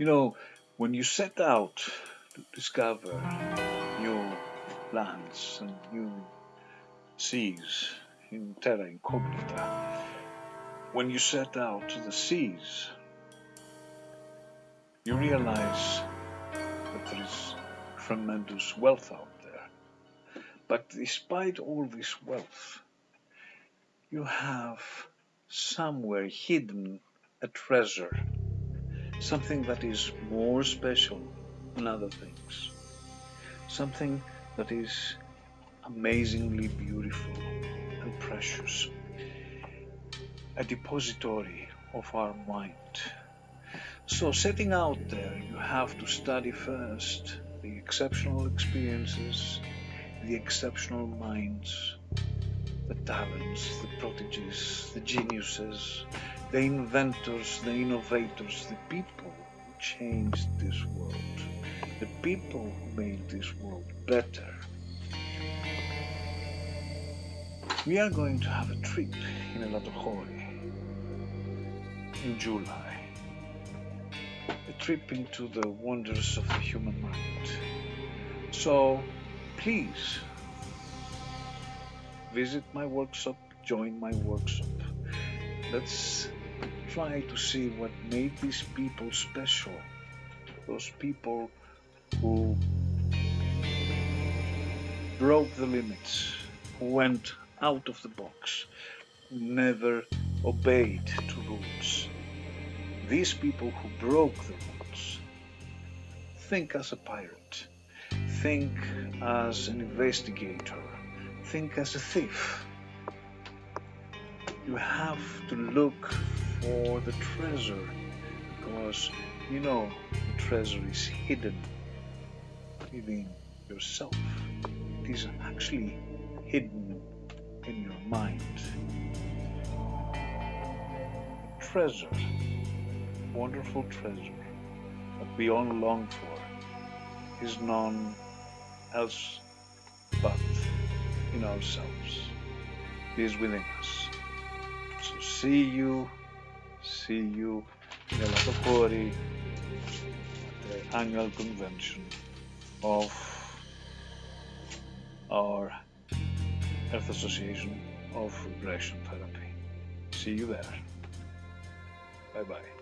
You know, when you set out to discover new lands and new seas in terra incognita, when you set out to the seas, you realize that there is tremendous wealth out there. But despite all this wealth, you have somewhere hidden a treasure, something that is more special than other things, something that is amazingly beautiful and precious, a depository of our mind. So setting out there, you have to study first the exceptional experiences, the exceptional minds, the talents, the prodigies, the geniuses, the inventors, the innovators, the people who changed this world, the people who made this world better. We are going to have a trip in Elatochori in July. A trip into the wonders of the human mind. So please visit my workshop, join my workshop. Let's try to see what made these people special. Those people who broke the limits, who went out of the box, never obeyed to rules. These people who broke the rules think as a pirate, think as an investigator, think as a thief. You have to look for the treasure because you know the treasure is hidden within yourself. It is actually hidden in your mind. Treasure, wonderful treasure that we all long for is none else but in ourselves. He is within us. So see you, see you nella Topori, the annual convention of our Earth Association of Regression Therapy. See you there. Bye bye.